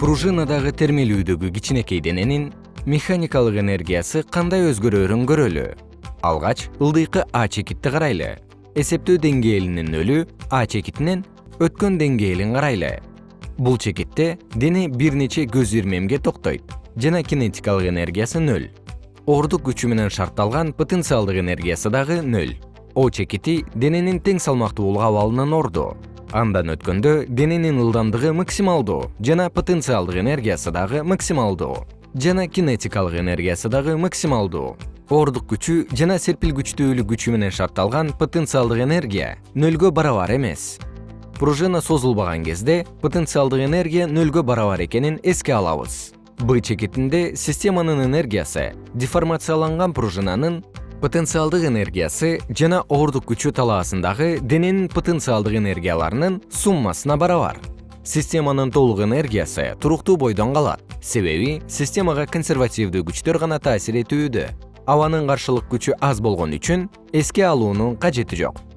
пружинадагы термелүүдөгү кичинекей дененин механикалык энергиясы кандай өзгөрөөрүн көрөлү? Алгач ылдыйкы а чекитти карайлы. Эсептөө деңгээлинин нөлү а чекитинен өткөн деңгээлин карайлы. Бул чекитте дене бир нече көз ирмемге токтойт жана кинетикалык энергиясы нөл. Оордук күчү менен шартталган потенциалдык энергиясы дагы нөл. О чекити дененин тең салмактуулук абалынын орду андан өткөндө дененин ылдамдыгы максималдуу жана потенциалдык энергиясы дагы максималдуу жана кинетикалык энергиясы дагы максималдуу. Оордук күчү жана серпил күчтүүлүк күчү менен шартталган потенциалдык энергия нөлгө барабар эмес. Пружина созулбаган кезде потенциалдык энергия нөлгө барабар экенин эске алабыз. Б чекитинде системанын энергиясы деформацияланган пружинанын потенциалдык энергиясы жана оордук күчү талаасындагы дененин потенциалдык энергияларынын суммасына барабар. Системанын толук энергиясы туруктуу бойдон калат. Себеби системага консервативдүү күчтөр гана таасир этүүдө. Абанын каршылык күчү аз болгон үчүн эске алуунун кажети жок